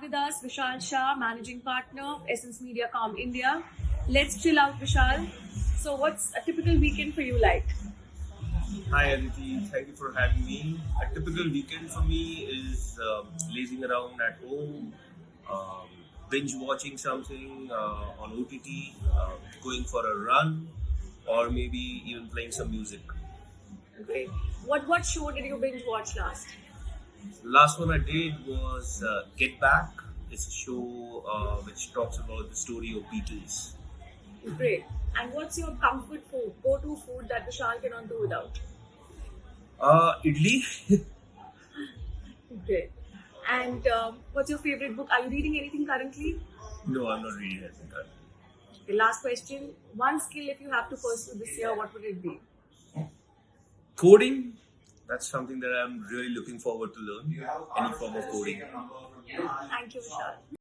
with us Vishal Shah, managing partner of Essence Mediacom India. Let's chill out, Vishal. So, what's a typical weekend for you like? Hi Aditi, thank you for having me. A typical weekend for me is um, lazing around at home, um, binge watching something uh, on OTT, uh, going for a run, or maybe even playing some music. Great. What what show did you binge watch last? Last one I did was uh, Get Back. It's a show uh, which talks about the story of Beatles. Great. And what's your comfort food, go-to food that Vishal cannot do without? Uh, idli. Great. And um, what's your favorite book? Are you reading anything currently? no, I'm not reading anything. Okay, last question. One skill if you have to pursue this year, what would it be? Coding. That's something that I'm really looking forward to learn. Any form of coding. Thank you, Vishal.